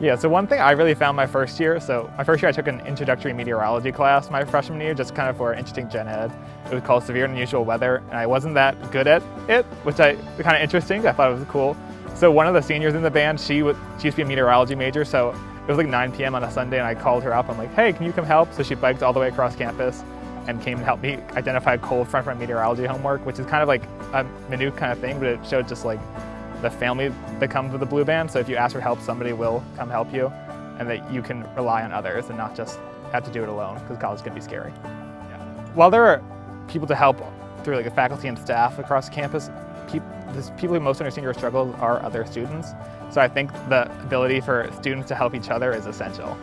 Yeah, so one thing I really found my first year, so my first year I took an introductory meteorology class my freshman year, just kind of for interesting gen ed. It was called Severe and Unusual Weather, and I wasn't that good at it, which I kind of interesting. I thought it was cool. So one of the seniors in the band, she, would, she used to be a meteorology major, so it was like 9 p.m. on a Sunday, and I called her up. I'm like, hey, can you come help? So she biked all the way across campus and came to help me identify a cold front my meteorology homework, which is kind of like a minute kind of thing, but it showed just like the family that comes with the blue band. So if you ask for help, somebody will come help you and that you can rely on others and not just have to do it alone because college can be scary. Yeah. While there are people to help through like the faculty and staff across campus, pe the people who most understand your struggles are other students. So I think the ability for students to help each other is essential.